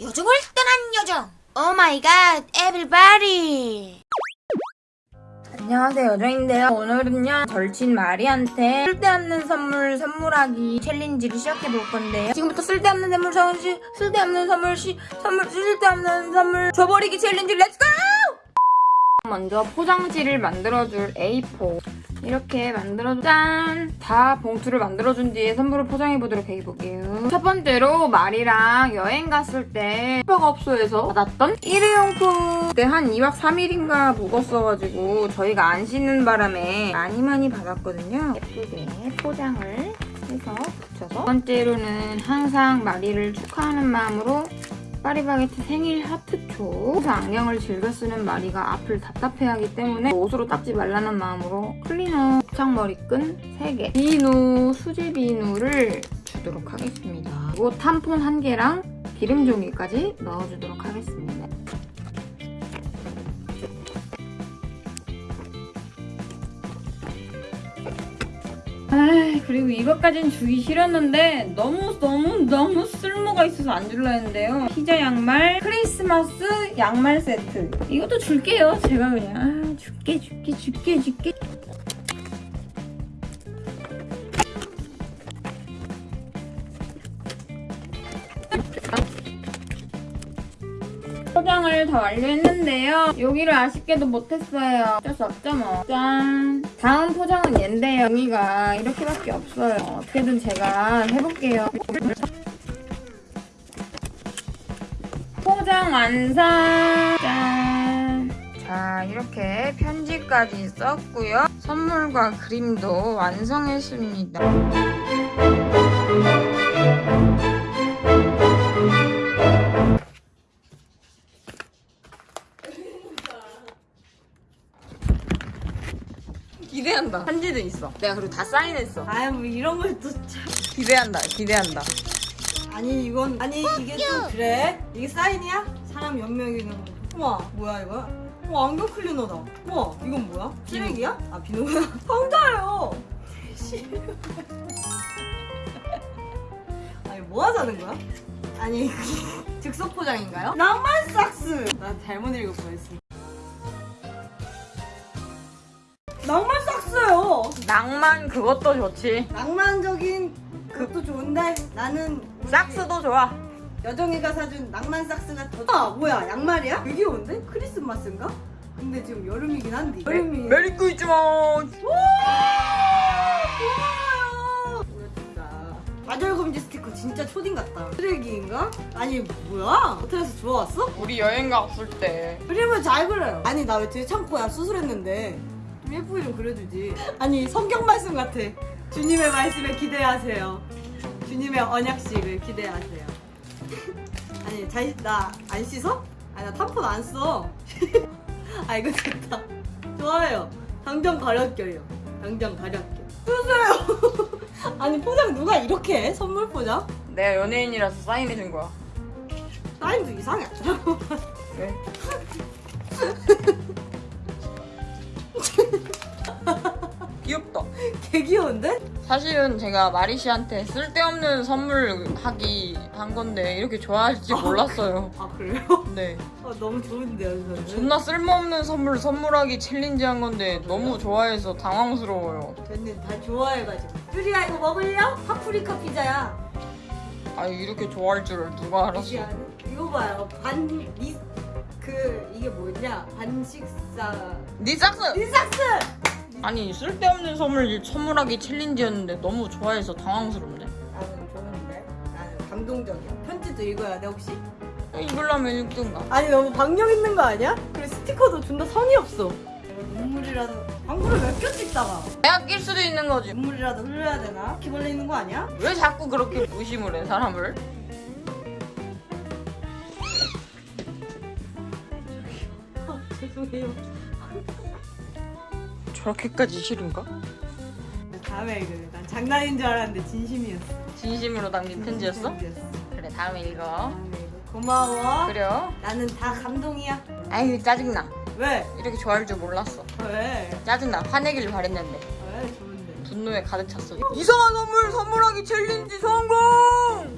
요정을 떠난 요정. Oh my God everybody 안녕하세요 여정인데요. 오늘은요 절친 마리한테 쓸데없는 선물 선물하기 challenge를 시작해볼 건데요. 지금부터 쓸데없는 선물 선물 쓸데없는 선물 시 선물 쓸데없는 선물 줘버리기 challenge let's go! 먼저 포장지를 만들어줄 A4 이렇게 만들어준 짠! 다 봉투를 만들어준 뒤에 선물을 포장해보도록 해볼게요. 첫 번째로 마리랑 여행 갔을 때 슈퍼업소에서 받았던 일회용품 그때 한 2박 3일인가 묵었어가지고 저희가 안 씻는 바람에 많이 많이 받았거든요. 예쁘게 포장을 해서 붙여서 두 번째로는 항상 마리를 축하하는 마음으로 파리바게트 생일 하트초. 항상 안경을 즐겨 쓰는 마리가 앞을 답답해하기 때문에 옷으로 닦지 말라는 마음으로 클리너 부착머리끈 3개. 비누, 수제 비누를 주도록 하겠습니다. 그리고 탐폰 1개랑 기름 종이까지 넣어주도록 하겠습니다 아 그리고 이것까진 주기 싫었는데 너무 너무 너무 쓸모가 있어서 안 줄라 했는데요. 피자 양말 크리스마스 양말 세트. 이것도 줄게요 제가 그냥. 아, 줄게 줄게 줄게 줄게 포장을 다 완료했는데요. 여기를 아쉽게도 못했어요. 어쩔 수 없죠 뭐. 짠. 다음 포장은 얘인데요. 종이가 이렇게밖에 없어요. 어떻게든 제가 해볼게요. 포장 완성! 짠. 자, 이렇게 편지까지 썼고요. 선물과 그림도 완성했습니다. 기대한다. 편지도 있어. 내가 그리고 다 사인했어. 아유 뭐 이런 걸또 참. 기대한다. 기대한다. 아니 이건 아니 이게 또 그래? 이게 사인이야? 사람 연명이는 거. 우와 뭐야 이거? 와 안경 클리너다. 우와 이건 뭐야? 쓰레기야? 아 비누구나. 상자예요. 아니 뭐 하자는 거야? 아니 즉석 포장인가요? 낭만 삭스. 나 잘못 뻔했어. 낭만 삭스요. 낭만 그것도 좋지. 낭만적인 그것도 좋은데 나는 삭스도 좋아. 여정이가 사준 낭만 삭스가 더 아, 뭐야 양말이야? 되게 귀여운데? 크리스마스인가? 근데 지금 여름이긴 한데 여름이 메리 크리스마스. 고마워요 보여준다 좌절 금지 스티커 진짜 초딩 같다 쓰레기인가? 아니 뭐야? 호텔에서 주워왔어? 우리 여행 갔을 때 그림을 잘 그려요 아니 나왜 되게 참고야 수술했는데 좀 예쁘게 좀 그려주지 아니 성경 말씀 같아 주님의 말씀에 기대하세요 주님의 언약식을 기대하세요 아니 잘나안 씻어? 아니 나 탐폰 안 써. 아 이거 좋다. 좋아요. 당장 가렵게요. 당장 가렵게. 쓰세요. 아니 포장 누가 이렇게 해? 선물 포장? 내가 연예인이라서 사인해준 거야. 사인도 이상해. 왜? 사실은 제가 마리 씨한테 쓸데없는 선물 하기 한 건데 이렇게 좋아할지 몰랐어요. 아 그래요? 네. 아, 너무 좋은데요 저는. 존나 쓸모없는 선물 선물하기 챌린지 한 건데 너무 좋아해서 당황스러워요. 저는 다 좋아해가지고. 뚜리야 이거 먹을려? 파프리카 피자야. 아 이렇게 좋아할 줄을 누가 알았어? 아니- 이거 봐요. 반리 그 이게 뭐냐? 반식사. 니 삭스! 니삭스. 아니 쓸데없는 선물 선물하기 챌린지였는데 너무 좋아해서 당황스럽네. 나는 좋은데. 나는 감동적이야. 편지도 읽어야 돼 혹시? 읽으려면 읽든가. 아니 너무 박력 있는 거 아니야? 그리고 스티커도 존나 성의 없어. 눈물이라도 방구를 몇 개 찍다가 내가 낄 수도 있는 거지. 눈물이라도 흘려야 되나? 기벌레 있는 거 아니야? 왜 자꾸 그렇게 무심을 해 사람을? 아, 죄송해요. 저렇게까지 싫은가? 다음에 읽을래. 난 장난인 줄 알았는데 진심이었어. 진심으로 담긴 편지였어? 편지였어. 그래 다음에 읽어. 다음에 읽어. 고마워. 그래요? 나는 다 감동이야. 아유 짜증나. 왜? 이렇게 좋아할 줄 몰랐어. 왜? 짜증나. 화내길 바랬는데 왜 좋은데? 분노에 가득 찼어. 이상한 선물 선물하기 챌린지 성공!